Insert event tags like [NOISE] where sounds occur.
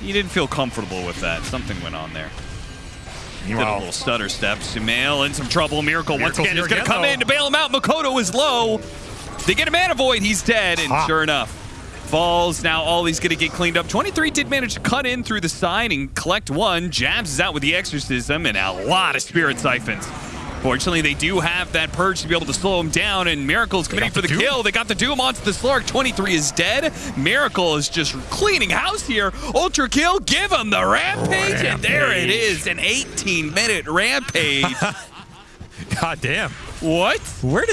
He didn't feel comfortable with that. Something went on there. Did a little stutter step. Sumail in some trouble. Miracle once again is going to come though. in to bail him out. Makoto is low. They get a mana void. He's dead. And Ha. sure enough, falls. Now all he's going to get cleaned up. 23 did manage to cut in through the side and collect one. Jabz is out with the exorcism and a lot of spirit siphons. Fortunately, they do have that purge to be able to slow him down, and Miracle's committing for the Doom. kill. They got the Doom onto the Slark. 23 is dead. Miracle is just cleaning house here. Ultra kill, give him the rampage, and there it is, an 18-minute rampage. [LAUGHS] God damn. what? Where did